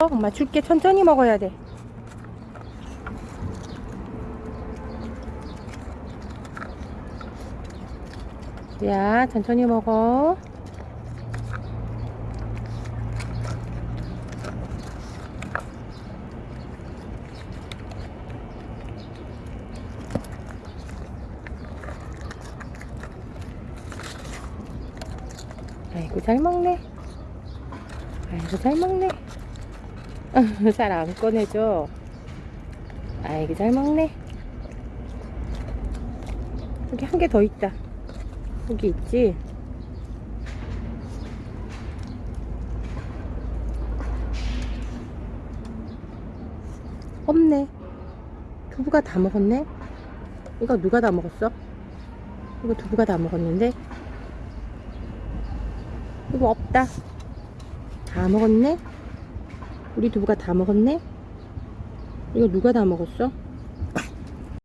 엄마 줄게 천천히 먹어야 돼. 야, 천천히 먹어. 아이고, 잘 먹네. 아이고, 잘 먹네. 잘 안 꺼내줘. 아이고, 잘 먹네. 여기 한 개 더 있다. 여기 있지? 없네. 두부가 다 먹었네? 이거 누가 다 먹었어? 이거 두부가 다 먹었는데? 이거 없다. 다 먹었네? 우리 두부가 다 먹었네? 이거 누가 다 먹었어?